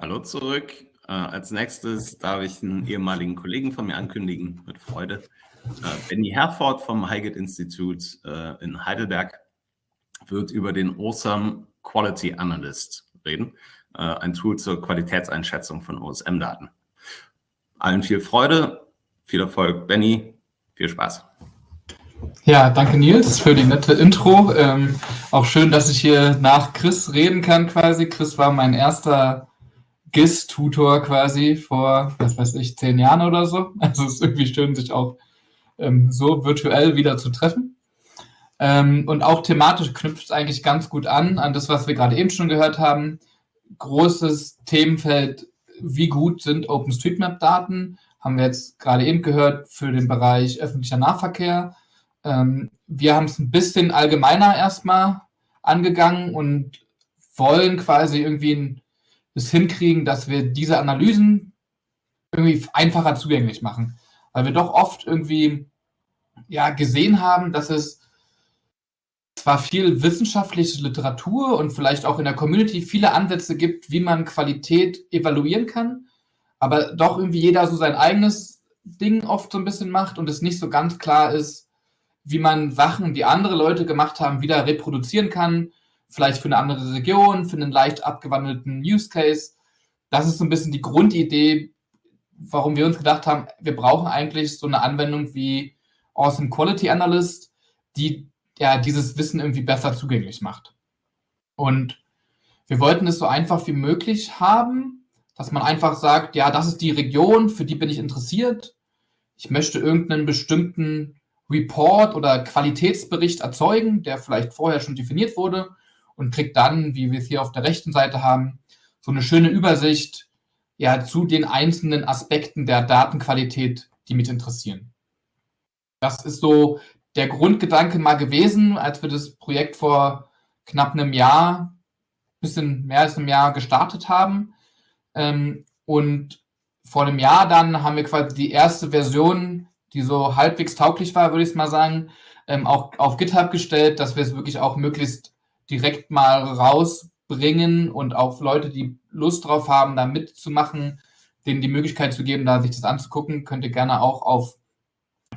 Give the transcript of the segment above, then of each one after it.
Hallo zurück. Äh, als nächstes darf ich einen ehemaligen Kollegen von mir ankündigen, mit Freude. Äh, Benny Herford vom Highgate Institute äh, in Heidelberg wird über den Awesome Quality Analyst reden, äh, ein Tool zur Qualitätseinschätzung von OSM-Daten. Allen viel Freude, viel Erfolg, Benny, viel Spaß. Ja, danke Nils für die nette Intro. Ähm, auch schön, dass ich hier nach Chris reden kann quasi. Chris war mein erster GIS-Tutor quasi vor, was weiß ich, zehn Jahren oder so. Also es ist irgendwie schön, sich auch ähm, so virtuell wieder zu treffen. Ähm, und auch thematisch knüpft es eigentlich ganz gut an, an das, was wir gerade eben schon gehört haben. Großes Themenfeld, wie gut sind OpenStreetMap-Daten, haben wir jetzt gerade eben gehört, für den Bereich öffentlicher Nahverkehr. Ähm, wir haben es ein bisschen allgemeiner erstmal angegangen und wollen quasi irgendwie es hinkriegen, dass wir diese Analysen irgendwie einfacher zugänglich machen. Weil wir doch oft irgendwie ja, gesehen haben, dass es zwar viel wissenschaftliche Literatur und vielleicht auch in der Community viele Ansätze gibt, wie man Qualität evaluieren kann, aber doch irgendwie jeder so sein eigenes Ding oft so ein bisschen macht und es nicht so ganz klar ist, wie man Sachen, die andere Leute gemacht haben, wieder reproduzieren kann, vielleicht für eine andere Region, für einen leicht abgewandelten Use Case. Das ist so ein bisschen die Grundidee, warum wir uns gedacht haben, wir brauchen eigentlich so eine Anwendung wie Awesome Quality Analyst, die ja dieses Wissen irgendwie besser zugänglich macht. Und wir wollten es so einfach wie möglich haben, dass man einfach sagt, ja, das ist die Region, für die bin ich interessiert. Ich möchte irgendeinen bestimmten Report oder Qualitätsbericht erzeugen, der vielleicht vorher schon definiert wurde und kriegt dann, wie wir es hier auf der rechten Seite haben, so eine schöne Übersicht ja, zu den einzelnen Aspekten der Datenqualität, die mich interessieren. Das ist so der Grundgedanke mal gewesen, als wir das Projekt vor knapp einem Jahr, bisschen mehr als einem Jahr gestartet haben. Ähm, und vor einem Jahr dann haben wir quasi die erste Version, die so halbwegs tauglich war, würde ich mal sagen, ähm, auch auf GitHub gestellt, dass wir es wirklich auch möglichst direkt mal rausbringen und auch Leute, die Lust drauf haben, da mitzumachen, denen die Möglichkeit zu geben, da sich das anzugucken, könnt ihr gerne auch auf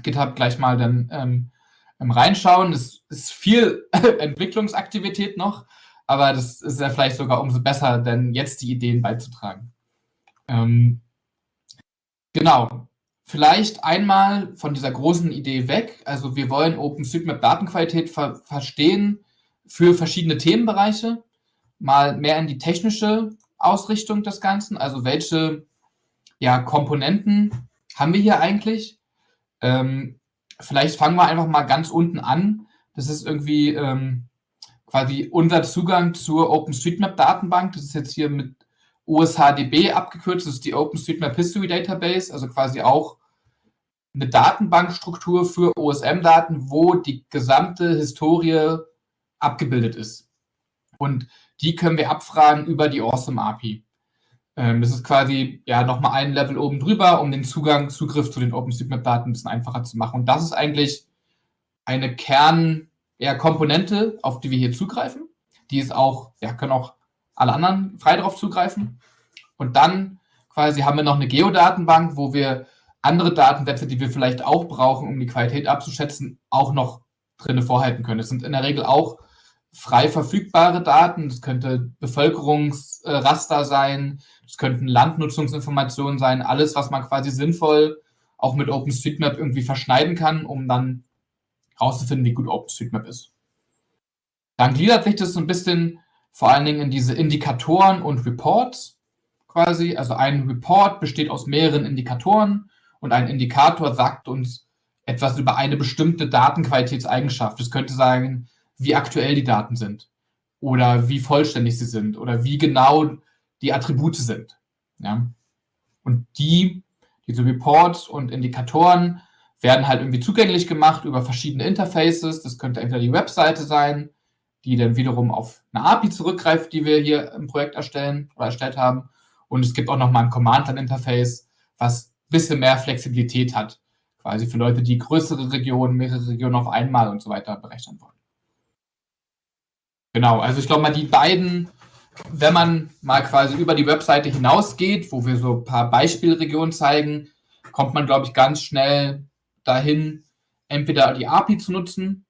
GitHub gleich mal dann ähm, ähm, reinschauen. Es ist viel Entwicklungsaktivität noch, aber das ist ja vielleicht sogar umso besser, denn jetzt die Ideen beizutragen. Ähm, genau. Vielleicht einmal von dieser großen Idee weg. Also wir wollen OpenStreetMap Datenqualität ver verstehen für verschiedene Themenbereiche. Mal mehr in die technische Ausrichtung des Ganzen. Also welche ja, Komponenten haben wir hier eigentlich? Ähm, vielleicht fangen wir einfach mal ganz unten an. Das ist irgendwie ähm, quasi unser Zugang zur OpenStreetMap-Datenbank. Das ist jetzt hier mit OSHDB abgekürzt. Das ist die OpenStreetMap History Database, also quasi auch eine Datenbankstruktur für OSM-Daten, wo die gesamte Historie abgebildet ist. Und die können wir abfragen über die Awesome API. Ähm, das ist quasi ja nochmal ein Level oben drüber, um den Zugang, Zugriff zu den OpenStreetMap-Daten ein bisschen einfacher zu machen. Und das ist eigentlich eine Kernkomponente, ja, auf die wir hier zugreifen. Die ist auch, ja, können auch alle anderen frei darauf zugreifen. Und dann quasi haben wir noch eine Geodatenbank, wo wir andere Datensätze, die wir vielleicht auch brauchen, um die Qualität abzuschätzen, auch noch drinne vorhalten können. Das sind in der Regel auch frei verfügbare Daten. Das könnte Bevölkerungsraster sein, das könnten Landnutzungsinformationen sein, alles, was man quasi sinnvoll auch mit OpenStreetMap irgendwie verschneiden kann, um dann herauszufinden, wie gut OpenStreetMap ist. Dann gliedert sich das so ein bisschen vor allen Dingen in diese Indikatoren und Reports quasi. Also ein Report besteht aus mehreren Indikatoren und ein Indikator sagt uns etwas über eine bestimmte Datenqualitätseigenschaft. Das könnte sagen, wie aktuell die Daten sind oder wie vollständig sie sind oder wie genau die Attribute sind. Ja? Und die, diese Reports und Indikatoren werden halt irgendwie zugänglich gemacht über verschiedene Interfaces. Das könnte entweder die Webseite sein, die dann wiederum auf eine API zurückgreift, die wir hier im Projekt erstellen oder erstellt haben. Und es gibt auch nochmal ein Command-Line-Interface, was ein bisschen mehr Flexibilität hat, quasi für Leute, die größere Regionen, mehrere Regionen auf einmal und so weiter berechnen wollen. Genau, also ich glaube mal, die beiden wenn man mal quasi über die Webseite hinausgeht, wo wir so ein paar Beispielregionen zeigen, kommt man, glaube ich, ganz schnell dahin, entweder die API zu nutzen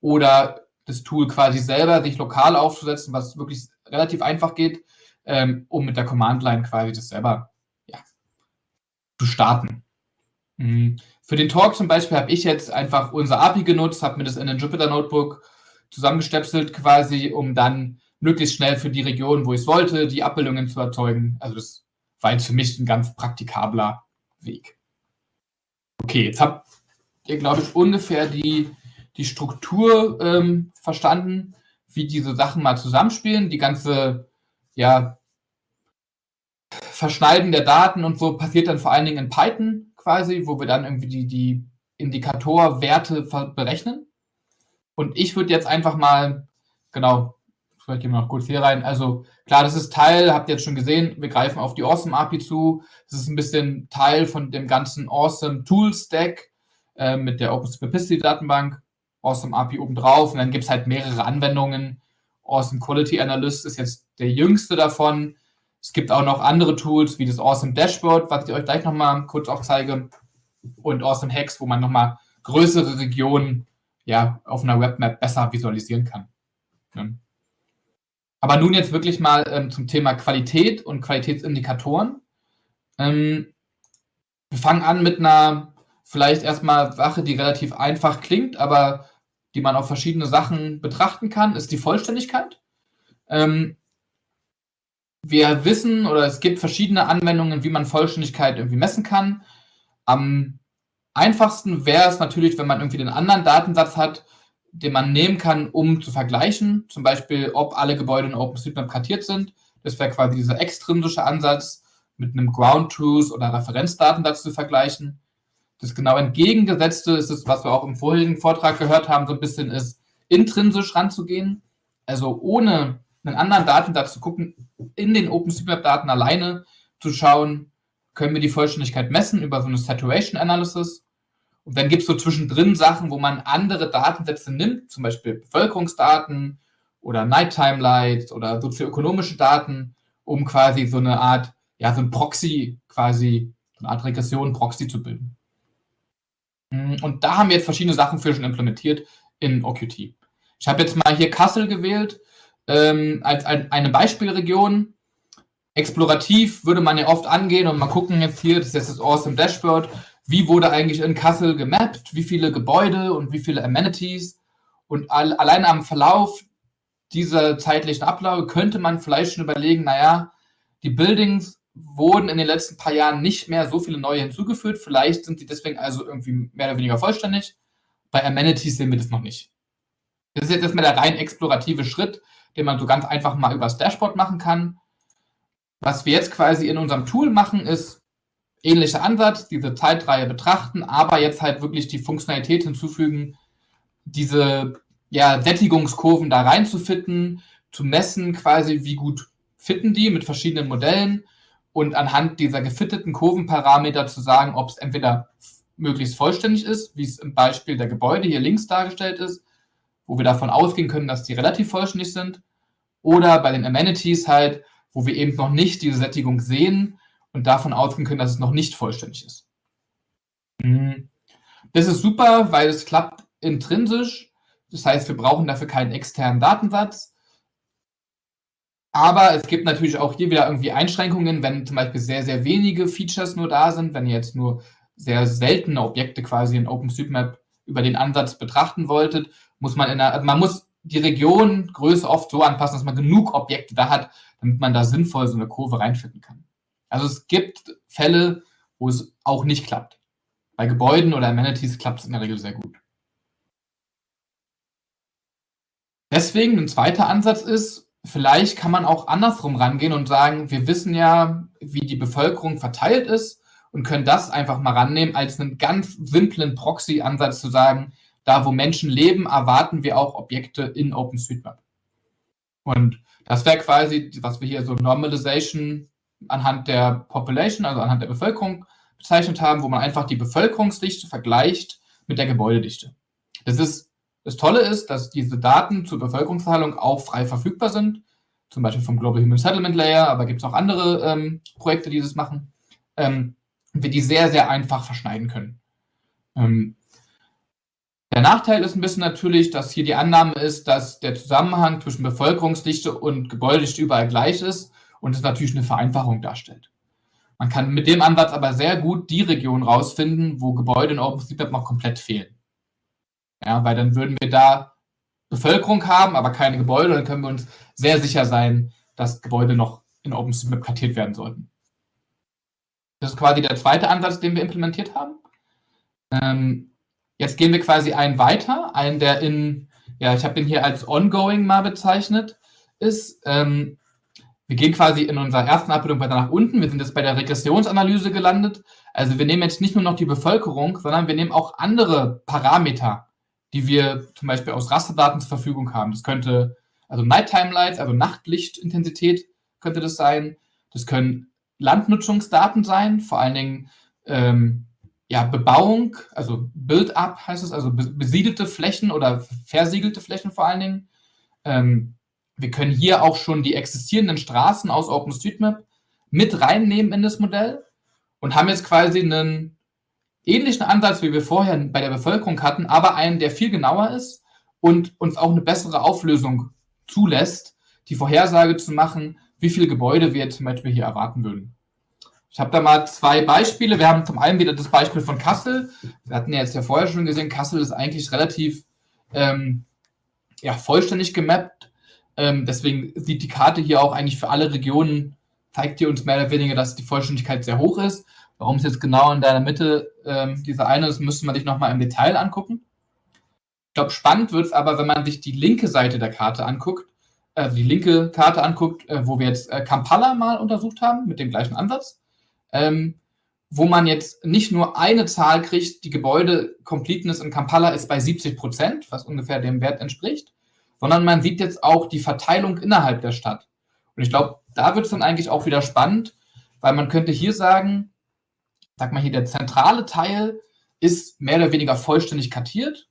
oder das Tool quasi selber sich lokal aufzusetzen, was wirklich relativ einfach geht, ähm, um mit der Command-Line quasi das selber ja, zu starten. Mhm. Für den Talk zum Beispiel habe ich jetzt einfach unser API genutzt, habe mir das in den Jupyter Notebook zusammengestöpselt quasi, um dann möglichst schnell für die Region, wo ich es wollte, die Abbildungen zu erzeugen. Also das war jetzt für mich ein ganz praktikabler Weg. Okay, jetzt habt ihr, glaube ich, ungefähr die, die Struktur ähm, verstanden, wie diese Sachen mal zusammenspielen. Die ganze, ja, Verschneiden der Daten und so passiert dann vor allen Dingen in Python quasi, wo wir dann irgendwie die, die Indikatorwerte berechnen. Und ich würde jetzt einfach mal, genau, vielleicht gehen wir noch kurz hier rein. Also klar, das ist Teil, habt ihr jetzt schon gesehen, wir greifen auf die Awesome API zu. Das ist ein bisschen Teil von dem ganzen Awesome Tool Stack äh, mit der OpenSuperPicity Datenbank, Awesome API obendrauf und dann gibt es halt mehrere Anwendungen. Awesome Quality Analyst ist jetzt der jüngste davon. Es gibt auch noch andere Tools wie das Awesome Dashboard, was ich euch gleich nochmal kurz auch zeige und Awesome Hacks, wo man nochmal größere Regionen ja, auf einer Webmap besser visualisieren kann. Ja. Aber nun jetzt wirklich mal ähm, zum Thema Qualität und Qualitätsindikatoren. Ähm, wir fangen an mit einer vielleicht erstmal Sache, die relativ einfach klingt, aber die man auf verschiedene Sachen betrachten kann, ist die Vollständigkeit. Ähm, wir wissen oder es gibt verschiedene Anwendungen, wie man Vollständigkeit irgendwie messen kann. Am einfachsten wäre es natürlich, wenn man irgendwie den anderen Datensatz hat, den man nehmen kann, um zu vergleichen. Zum Beispiel, ob alle Gebäude in OpenStreetMap kartiert sind. Das wäre quasi dieser extrinsische Ansatz, mit einem Ground Truth oder Referenzdatensatz zu vergleichen. Das genau entgegengesetzte ist es, was wir auch im vorherigen Vortrag gehört haben, so ein bisschen ist, intrinsisch ranzugehen. Also ohne einen anderen Datensatz zu gucken, in den OpenStreetMap-Daten alleine zu schauen, können wir die Vollständigkeit messen über so eine Saturation Analysis. Und dann gibt es so zwischendrin Sachen, wo man andere Datensätze nimmt, zum Beispiel Bevölkerungsdaten oder Nighttime Light oder sozioökonomische Daten, um quasi so eine Art, ja, so ein Proxy, quasi so eine Art Regression, Proxy zu bilden. Mm, und da haben wir jetzt verschiedene Sachen für schon implementiert in OQT. Ich habe jetzt mal hier Kassel gewählt ähm, als ein, eine Beispielregion. Explorativ würde man ja oft angehen und mal gucken jetzt hier, das ist jetzt das Awesome Dashboard, wie wurde eigentlich in Kassel gemappt, wie viele Gebäude und wie viele Amenities. Und all, allein am Verlauf dieser zeitlichen Abläufe könnte man vielleicht schon überlegen, naja, die Buildings wurden in den letzten paar Jahren nicht mehr so viele neue hinzugefügt. Vielleicht sind die deswegen also irgendwie mehr oder weniger vollständig. Bei Amenities sehen wir das noch nicht. Das ist jetzt erstmal der rein explorative Schritt, den man so ganz einfach mal übers Dashboard machen kann. Was wir jetzt quasi in unserem Tool machen, ist ähnlicher Ansatz, diese Zeitreihe betrachten, aber jetzt halt wirklich die Funktionalität hinzufügen, diese ja, Sättigungskurven da reinzufitten, zu messen quasi, wie gut fitten die mit verschiedenen Modellen und anhand dieser gefitteten Kurvenparameter zu sagen, ob es entweder möglichst vollständig ist, wie es im Beispiel der Gebäude hier links dargestellt ist, wo wir davon ausgehen können, dass die relativ vollständig sind, oder bei den Amenities halt, wo wir eben noch nicht diese Sättigung sehen und davon ausgehen können, dass es noch nicht vollständig ist. Mhm. Das ist super, weil es klappt intrinsisch. Das heißt, wir brauchen dafür keinen externen Datensatz. Aber es gibt natürlich auch hier wieder irgendwie Einschränkungen, wenn zum Beispiel sehr, sehr wenige Features nur da sind, wenn ihr jetzt nur sehr seltene Objekte quasi in OpenStreetMap über den Ansatz betrachten wolltet, muss man in einer, man muss die Regiongröße oft so anpassen, dass man genug Objekte da hat, damit man da sinnvoll so eine Kurve reinfinden kann. Also es gibt Fälle, wo es auch nicht klappt. Bei Gebäuden oder Amenities klappt es in der Regel sehr gut. Deswegen ein zweiter Ansatz ist, vielleicht kann man auch andersrum rangehen und sagen, wir wissen ja, wie die Bevölkerung verteilt ist und können das einfach mal rannehmen als einen ganz simplen Proxy-Ansatz zu sagen, da wo Menschen leben, erwarten wir auch Objekte in OpenStreetMap. Und das wäre quasi, was wir hier so Normalization anhand der Population, also anhand der Bevölkerung bezeichnet haben, wo man einfach die Bevölkerungsdichte vergleicht mit der Gebäudedichte. Das ist das Tolle ist, dass diese Daten zur Bevölkerungsverteilung auch frei verfügbar sind. zum Beispiel vom Global Human Settlement Layer, aber gibt es auch andere ähm, Projekte, die das machen, ähm, wir die sehr, sehr einfach verschneiden können. Ähm, der Nachteil ist ein bisschen natürlich, dass hier die Annahme ist, dass der Zusammenhang zwischen Bevölkerungsdichte und Gebäudedichte überall gleich ist und es natürlich eine Vereinfachung darstellt. Man kann mit dem Ansatz aber sehr gut die Region rausfinden, wo Gebäude in OpenStreetMap noch komplett fehlen. Ja, weil dann würden wir da Bevölkerung haben, aber keine Gebäude, dann können wir uns sehr sicher sein, dass Gebäude noch in OpenStreetMap kartiert werden sollten. Das ist quasi der zweite Ansatz, den wir implementiert haben. Ähm, jetzt gehen wir quasi einen weiter, einen, der in, ja, ich habe den hier als ongoing mal bezeichnet, ist. Ähm, wir gehen quasi in unserer ersten Abbildung weiter nach unten. Wir sind jetzt bei der Regressionsanalyse gelandet. Also wir nehmen jetzt nicht nur noch die Bevölkerung, sondern wir nehmen auch andere Parameter, die wir zum Beispiel aus Rasterdaten zur Verfügung haben. Das könnte, also Nighttime Lights, also Nachtlichtintensität könnte das sein. Das können Landnutzungsdaten sein, vor allen Dingen ähm, ja, Bebauung, also Build-up heißt es, also besiedelte Flächen oder versiegelte Flächen vor allen Dingen. Ähm, wir können hier auch schon die existierenden Straßen aus OpenStreetMap mit reinnehmen in das Modell und haben jetzt quasi einen ähnlichen Ansatz, wie wir vorher bei der Bevölkerung hatten, aber einen, der viel genauer ist und uns auch eine bessere Auflösung zulässt, die Vorhersage zu machen, wie viele Gebäude wir zum Beispiel hier erwarten würden. Ich habe da mal zwei Beispiele. Wir haben zum einen wieder das Beispiel von Kassel. Wir hatten ja jetzt ja vorher schon gesehen, Kassel ist eigentlich relativ ähm, ja, vollständig gemappt ähm, deswegen sieht die Karte hier auch eigentlich für alle Regionen, zeigt die uns mehr oder weniger, dass die Vollständigkeit sehr hoch ist. Warum es jetzt genau in der Mitte ähm, dieser eine ist, müsste man sich nochmal im Detail angucken. Ich glaube, spannend wird es aber, wenn man sich die linke Seite der Karte anguckt, also die linke Karte anguckt, äh, wo wir jetzt äh, Kampala mal untersucht haben, mit dem gleichen Ansatz, ähm, wo man jetzt nicht nur eine Zahl kriegt, die Gebäude-Completeness in Kampala ist bei 70 Prozent, was ungefähr dem Wert entspricht, sondern man sieht jetzt auch die Verteilung innerhalb der Stadt. Und ich glaube, da wird es dann eigentlich auch wieder spannend, weil man könnte hier sagen, sag mal hier, der zentrale Teil ist mehr oder weniger vollständig kartiert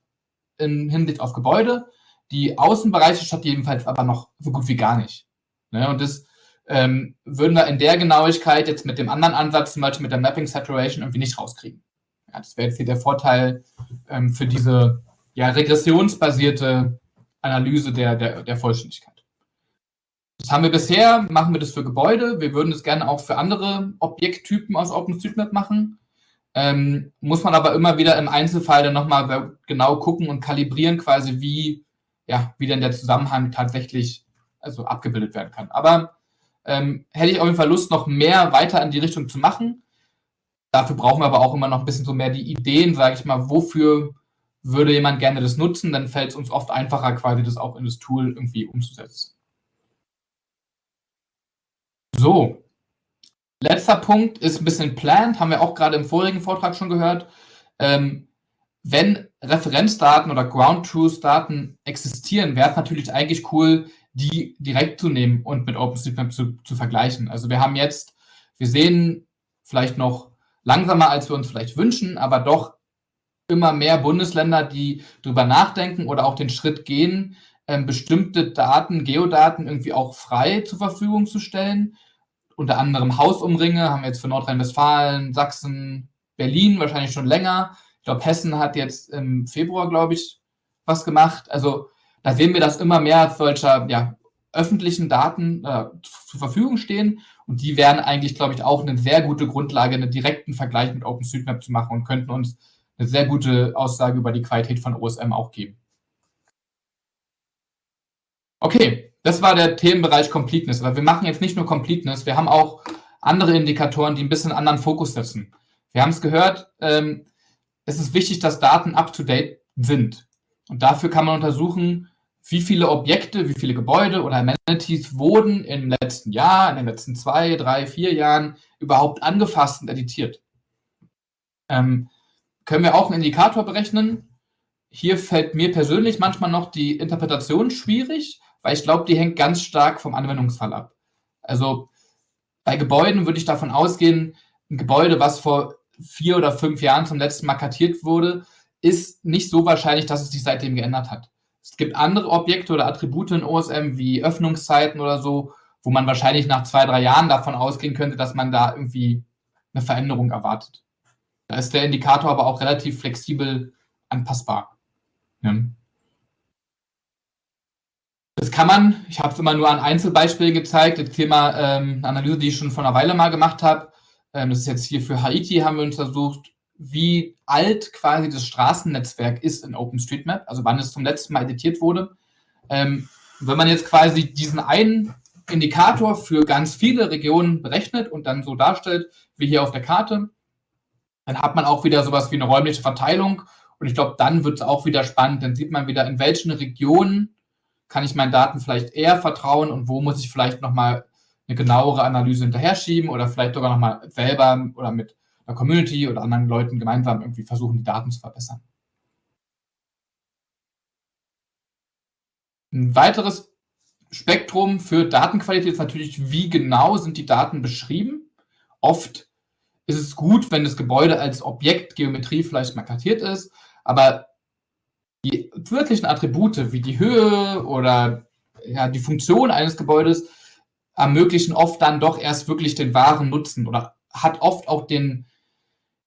im Hinblick auf Gebäude. Die Außenbereiche statt jedenfalls aber noch so gut wie gar nicht. Ne? Und das ähm, würden wir in der Genauigkeit jetzt mit dem anderen Ansatz, zum Beispiel mit der Mapping Saturation, irgendwie nicht rauskriegen. Ja, das wäre jetzt hier der Vorteil ähm, für diese ja, regressionsbasierte Analyse der, der, der Vollständigkeit. Das haben wir bisher, machen wir das für Gebäude. Wir würden es gerne auch für andere Objekttypen aus OpenStreetMap machen. Ähm, muss man aber immer wieder im Einzelfall dann nochmal genau gucken und kalibrieren, quasi wie, ja, wie denn der Zusammenhang tatsächlich also abgebildet werden kann. Aber ähm, hätte ich auf jeden Fall Lust, noch mehr weiter in die Richtung zu machen. Dafür brauchen wir aber auch immer noch ein bisschen so mehr die Ideen, sage ich mal, wofür würde jemand gerne das nutzen, dann fällt es uns oft einfacher, quasi das auch in das Tool irgendwie umzusetzen. So, letzter Punkt ist ein bisschen planned, haben wir auch gerade im vorigen Vortrag schon gehört. Ähm, wenn Referenzdaten oder Ground Truth Daten existieren, wäre es natürlich eigentlich cool, die direkt zu nehmen und mit OpenStreetMap zu, zu vergleichen. Also wir haben jetzt, wir sehen vielleicht noch langsamer, als wir uns vielleicht wünschen, aber doch immer mehr Bundesländer, die darüber nachdenken oder auch den Schritt gehen, ähm, bestimmte Daten, Geodaten irgendwie auch frei zur Verfügung zu stellen. Unter anderem Hausumringe haben wir jetzt für Nordrhein-Westfalen, Sachsen, Berlin wahrscheinlich schon länger. Ich glaube, Hessen hat jetzt im Februar, glaube ich, was gemacht. Also da sehen wir, dass immer mehr solcher ja, öffentlichen Daten äh, zur Verfügung stehen und die wären eigentlich, glaube ich, auch eine sehr gute Grundlage, einen direkten Vergleich mit OpenStreetMap zu machen und könnten uns eine sehr gute Aussage über die Qualität von OSM auch geben. Okay, das war der Themenbereich Completeness. Aber wir machen jetzt nicht nur Completeness, wir haben auch andere Indikatoren, die ein bisschen anderen Fokus setzen. Wir haben es gehört, ähm, es ist wichtig, dass Daten up-to-date sind. Und dafür kann man untersuchen, wie viele Objekte, wie viele Gebäude oder Amenities wurden im letzten Jahr, in den letzten zwei, drei, vier Jahren überhaupt angefasst und editiert. Ähm, können wir auch einen Indikator berechnen. Hier fällt mir persönlich manchmal noch die Interpretation schwierig, weil ich glaube, die hängt ganz stark vom Anwendungsfall ab. Also bei Gebäuden würde ich davon ausgehen, ein Gebäude, was vor vier oder fünf Jahren zum letzten Mal kartiert wurde, ist nicht so wahrscheinlich, dass es sich seitdem geändert hat. Es gibt andere Objekte oder Attribute in OSM wie Öffnungszeiten oder so, wo man wahrscheinlich nach zwei, drei Jahren davon ausgehen könnte, dass man da irgendwie eine Veränderung erwartet. Da ist der Indikator aber auch relativ flexibel anpassbar. Ja. Das kann man, ich habe es immer nur an Einzelbeispielen gezeigt, das Thema ähm, Analyse, die ich schon vor einer Weile mal gemacht habe. Ähm, das ist jetzt hier für Haiti, haben wir untersucht, wie alt quasi das Straßennetzwerk ist in OpenStreetMap, also wann es zum letzten Mal editiert wurde. Ähm, wenn man jetzt quasi diesen einen Indikator für ganz viele Regionen berechnet und dann so darstellt, wie hier auf der Karte, dann hat man auch wieder sowas wie eine räumliche Verteilung. Und ich glaube, dann wird es auch wieder spannend. Dann sieht man wieder, in welchen Regionen kann ich meinen Daten vielleicht eher vertrauen und wo muss ich vielleicht nochmal eine genauere Analyse hinterher schieben oder vielleicht sogar nochmal selber oder mit einer Community oder anderen Leuten gemeinsam irgendwie versuchen, die Daten zu verbessern. Ein weiteres Spektrum für Datenqualität ist natürlich, wie genau sind die Daten beschrieben. Oft ist es gut, wenn das Gebäude als Objektgeometrie vielleicht markiert ist, aber die wirklichen Attribute wie die Höhe oder ja, die Funktion eines Gebäudes ermöglichen oft dann doch erst wirklich den wahren Nutzen oder hat oft auch den,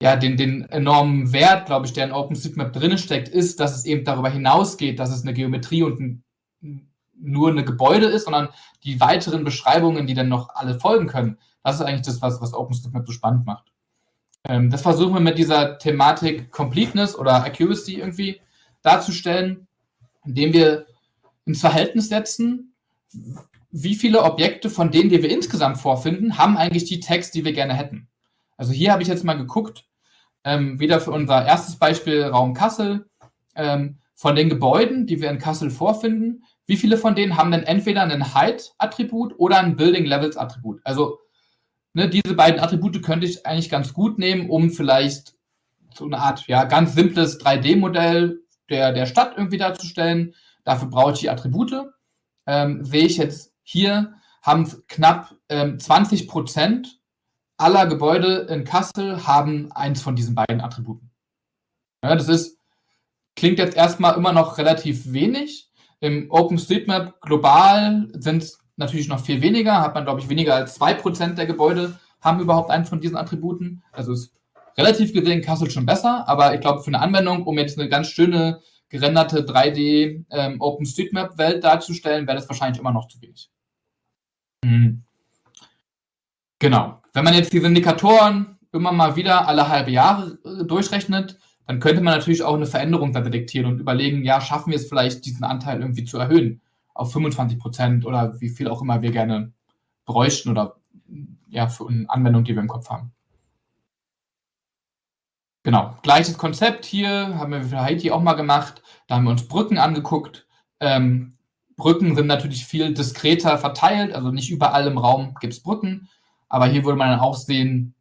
ja, den, den enormen Wert, glaube ich, der in OpenStreetMap drin steckt, ist, dass es eben darüber hinausgeht, dass es eine Geometrie und ein, nur eine Gebäude ist, sondern die weiteren Beschreibungen, die dann noch alle folgen können. Das ist eigentlich das, was, was OpenStreetMap so spannend macht. Ähm, das versuchen wir mit dieser Thematik Completeness oder Accuracy irgendwie darzustellen, indem wir ins Verhältnis setzen, wie viele Objekte von denen, die wir insgesamt vorfinden, haben eigentlich die Tags, die wir gerne hätten. Also hier habe ich jetzt mal geguckt, ähm, wieder für unser erstes Beispiel Raum Kassel, ähm, von den Gebäuden, die wir in Kassel vorfinden, wie viele von denen haben denn entweder ein Height-Attribut oder ein Building-Levels-Attribut? Also ne, diese beiden Attribute könnte ich eigentlich ganz gut nehmen, um vielleicht so eine Art ja, ganz simples 3D-Modell der, der Stadt irgendwie darzustellen. Dafür brauche ich die Attribute. Ähm, sehe ich jetzt hier, haben knapp ähm, 20 Prozent aller Gebäude in Kassel haben eins von diesen beiden Attributen. Ja, das ist, klingt jetzt erstmal immer noch relativ wenig. Im OpenStreetMap global sind es natürlich noch viel weniger, hat man, glaube ich, weniger als 2% der Gebäude haben überhaupt eins von diesen Attributen. Also ist relativ gesehen Kassel schon besser, aber ich glaube, für eine Anwendung, um jetzt eine ganz schöne gerenderte 3D ähm, OpenStreetMap-Welt darzustellen, wäre das wahrscheinlich immer noch zu wenig. Mhm. Genau. Wenn man jetzt diese Indikatoren immer mal wieder alle halbe Jahre äh, durchrechnet, dann könnte man natürlich auch eine Veränderung da detektieren und überlegen, ja, schaffen wir es vielleicht, diesen Anteil irgendwie zu erhöhen auf 25 Prozent oder wie viel auch immer wir gerne bräuchten oder ja, für eine Anwendung, die wir im Kopf haben. Genau, gleiches Konzept hier, haben wir für Haiti auch mal gemacht. Da haben wir uns Brücken angeguckt. Ähm, Brücken sind natürlich viel diskreter verteilt, also nicht überall im Raum gibt es Brücken. Aber hier würde man dann auch sehen,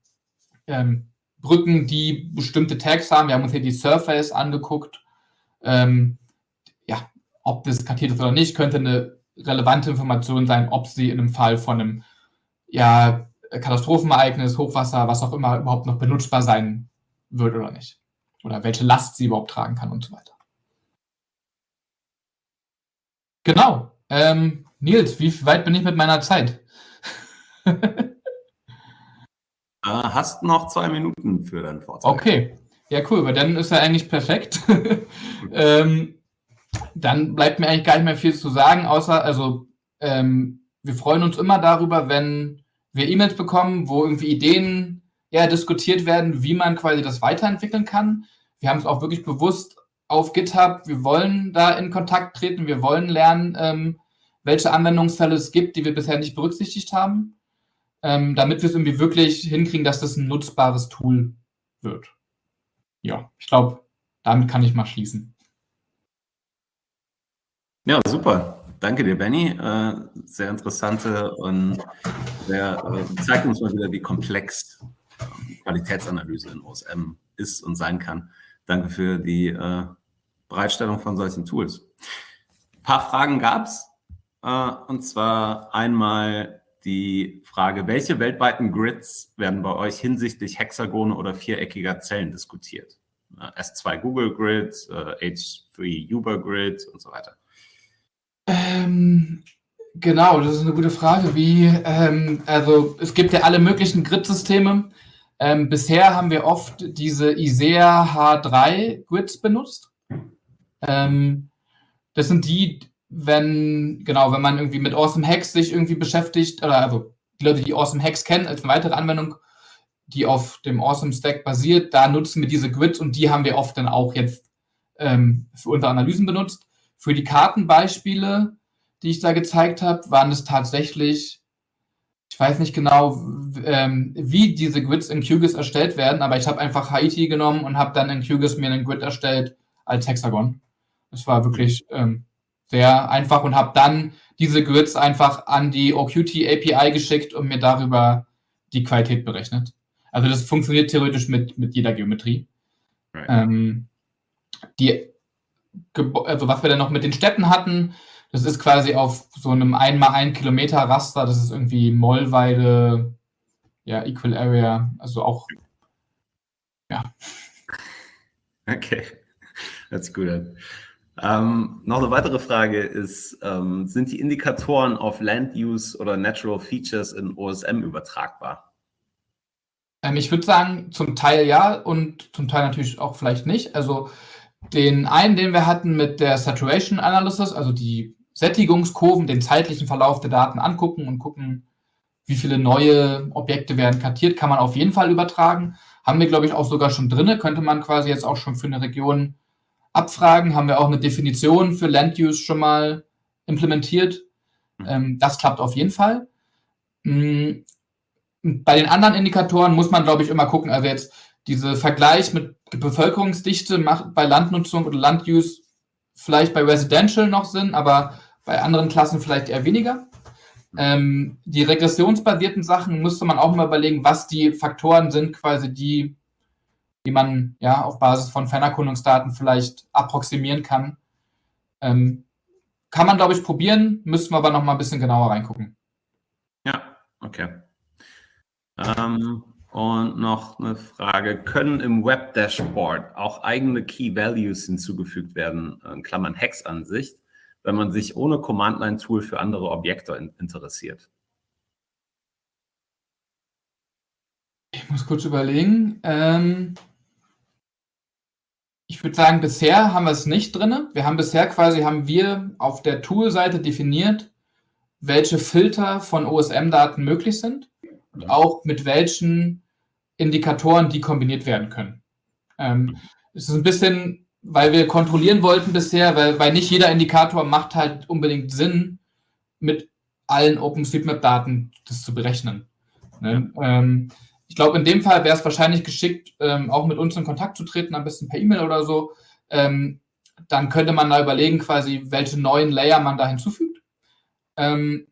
ähm, Brücken, die bestimmte Tags haben. Wir haben uns hier die Surface angeguckt. Ähm, ob das kartiert ist oder nicht, könnte eine relevante Information sein, ob sie in einem Fall von einem ja, Katastrophenereignis, Hochwasser, was auch immer überhaupt noch benutzbar sein wird oder nicht. Oder welche Last sie überhaupt tragen kann und so weiter. Genau. Ähm, Nils, wie weit bin ich mit meiner Zeit? Ah, hast noch zwei Minuten für deinen Vortrag. Okay. Ja, cool, weil dann ist er eigentlich perfekt. ähm, dann bleibt mir eigentlich gar nicht mehr viel zu sagen, außer, also, ähm, wir freuen uns immer darüber, wenn wir E-Mails bekommen, wo irgendwie Ideen eher diskutiert werden, wie man quasi das weiterentwickeln kann. Wir haben es auch wirklich bewusst auf GitHub, wir wollen da in Kontakt treten, wir wollen lernen, ähm, welche Anwendungsfälle es gibt, die wir bisher nicht berücksichtigt haben, ähm, damit wir es irgendwie wirklich hinkriegen, dass das ein nutzbares Tool wird. Ja, ich glaube, damit kann ich mal schließen. Ja, super. Danke dir, Benny. Äh, sehr interessante und sehr, äh, zeigt uns mal wieder, wie komplex Qualitätsanalyse in OSM ist und sein kann. Danke für die äh, Bereitstellung von solchen Tools. Ein paar Fragen gab es, und zwar einmal die Frage, welche weltweiten Grids werden bei euch hinsichtlich Hexagone oder viereckiger Zellen diskutiert? S2 Google Grid, H3 Uber Grid und so weiter? Ähm, genau, das ist eine gute Frage. Wie, ähm, also es gibt ja alle möglichen Grid-Systeme. Ähm, bisher haben wir oft diese ISEA H3 Grids benutzt. Ähm, das sind die, wenn, genau, wenn man irgendwie mit Awesome Hacks sich irgendwie beschäftigt, oder also die Leute, die Awesome Hacks kennen, als eine weitere Anwendung, die auf dem Awesome Stack basiert, da nutzen wir diese Grids und die haben wir oft dann auch jetzt ähm, für unsere Analysen benutzt. Für die Kartenbeispiele, die ich da gezeigt habe, waren es tatsächlich, ich weiß nicht genau, ähm, wie diese Grids in QGIS erstellt werden, aber ich habe einfach Haiti genommen und habe dann in QGIS mir einen Grid erstellt als Hexagon. Das war wirklich ähm, sehr einfach und habe dann diese Grids einfach an die OQT API geschickt und mir darüber die Qualität berechnet. Also das funktioniert theoretisch mit, mit jeder Geometrie. Right. Ähm, die, also was wir dann noch mit den Städten hatten, das ist quasi auf so einem 1 mal 1 Kilometer Raster, das ist irgendwie Mollweide, ja, Equal Area, also auch, ja. Okay, that's good. Ähm, noch eine weitere Frage ist, ähm, sind die Indikatoren auf Land Use oder Natural Features in OSM übertragbar? Ähm, ich würde sagen, zum Teil ja und zum Teil natürlich auch vielleicht nicht. Also den einen, den wir hatten mit der Saturation Analysis, also die Sättigungskurven, den zeitlichen Verlauf der Daten angucken und gucken, wie viele neue Objekte werden kartiert, kann man auf jeden Fall übertragen. Haben wir, glaube ich, auch sogar schon drin. Könnte man quasi jetzt auch schon für eine Region abfragen. Haben wir auch eine Definition für Land Use schon mal implementiert. Mhm. Ähm, das klappt auf jeden Fall. Mm, bei den anderen Indikatoren muss man, glaube ich, immer gucken. Also jetzt diese Vergleich mit Bevölkerungsdichte macht bei Landnutzung oder Landuse vielleicht bei Residential noch Sinn, aber bei anderen Klassen vielleicht eher weniger. Ähm, die regressionsbasierten Sachen müsste man auch mal überlegen, was die Faktoren sind, quasi die, die man ja auf Basis von Fernerkundungsdaten vielleicht approximieren kann. Ähm, kann man, glaube ich, probieren, müssten wir aber noch mal ein bisschen genauer reingucken. Ja, okay. Ähm, und noch eine Frage, können im Web-Dashboard auch eigene Key-Values hinzugefügt werden, in Klammern Hex-Ansicht, wenn man sich ohne Command-Line-Tool für andere Objekte in interessiert? Ich muss kurz überlegen. Ähm, ich würde sagen, bisher haben wir es nicht drin. Wir haben bisher quasi, haben wir auf der Tool-Seite definiert, welche Filter von OSM-Daten möglich sind und auch mit welchen Indikatoren die kombiniert werden können. Ähm, es ist ein bisschen, weil wir kontrollieren wollten bisher, weil, weil nicht jeder Indikator macht halt unbedingt Sinn, mit allen OpenStreetMap-Daten das zu berechnen. Ne? Ähm, ich glaube, in dem Fall wäre es wahrscheinlich geschickt, ähm, auch mit uns in Kontakt zu treten, am besten per E-Mail oder so. Ähm, dann könnte man da überlegen, quasi, welche neuen Layer man da hinzufügt. Ähm,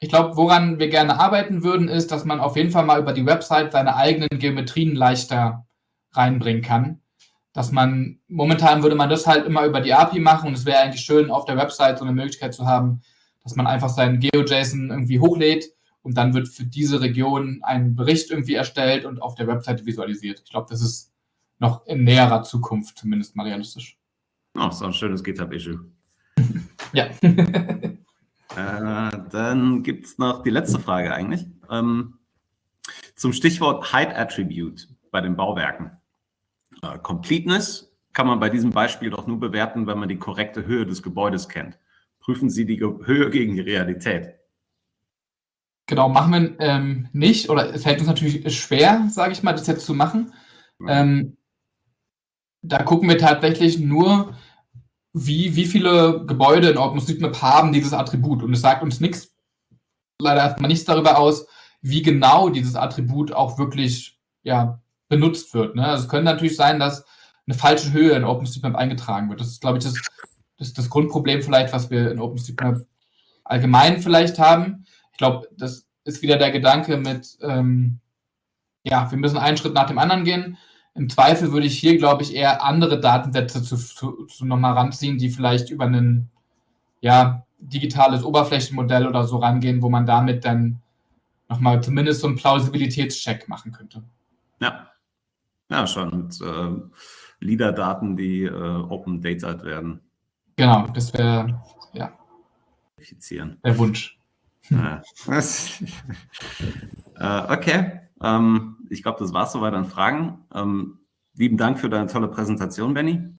ich glaube, woran wir gerne arbeiten würden, ist, dass man auf jeden Fall mal über die Website seine eigenen Geometrien leichter reinbringen kann. Dass man, momentan würde man das halt immer über die API machen und es wäre eigentlich schön, auf der Website so eine Möglichkeit zu haben, dass man einfach seinen GeoJSON irgendwie hochlädt und dann wird für diese Region ein Bericht irgendwie erstellt und auf der Website visualisiert. Ich glaube, das ist noch in näherer Zukunft zumindest mal realistisch. Oh, so ein schönes GitHub-Issue. ja. Äh, dann gibt es noch die letzte Frage eigentlich. Ähm, zum Stichwort Height Attribute bei den Bauwerken. Äh, Completeness kann man bei diesem Beispiel doch nur bewerten, wenn man die korrekte Höhe des Gebäudes kennt. Prüfen Sie die Höhe gegen die Realität. Genau, machen wir ähm, nicht. Oder es fällt uns natürlich schwer, sage ich mal, das jetzt zu machen. Ähm, da gucken wir tatsächlich nur, wie, wie viele Gebäude in OpenStreetMap haben dieses Attribut. Und es sagt uns nichts, leider erstmal nichts darüber aus, wie genau dieses Attribut auch wirklich ja, benutzt wird. Ne? Also es könnte natürlich sein, dass eine falsche Höhe in OpenStreetMap eingetragen wird. Das ist, glaube ich, das, das, das Grundproblem vielleicht, was wir in OpenStreetMap allgemein vielleicht haben. Ich glaube, das ist wieder der Gedanke mit, ähm, ja, wir müssen einen Schritt nach dem anderen gehen. Im Zweifel würde ich hier, glaube ich, eher andere Datensätze zu, zu, zu nochmal ranziehen, die vielleicht über ein ja, digitales Oberflächenmodell oder so rangehen, wo man damit dann nochmal zumindest so einen Plausibilitätscheck machen könnte. Ja, ja, schon. Und, äh, LIDAR-Daten, die äh, Open Data werden. Genau, das wäre ja der Wunsch. Ja. äh, okay, ähm, ich glaube, das war es soweit an Fragen. Ähm, lieben Dank für deine tolle Präsentation, Benny.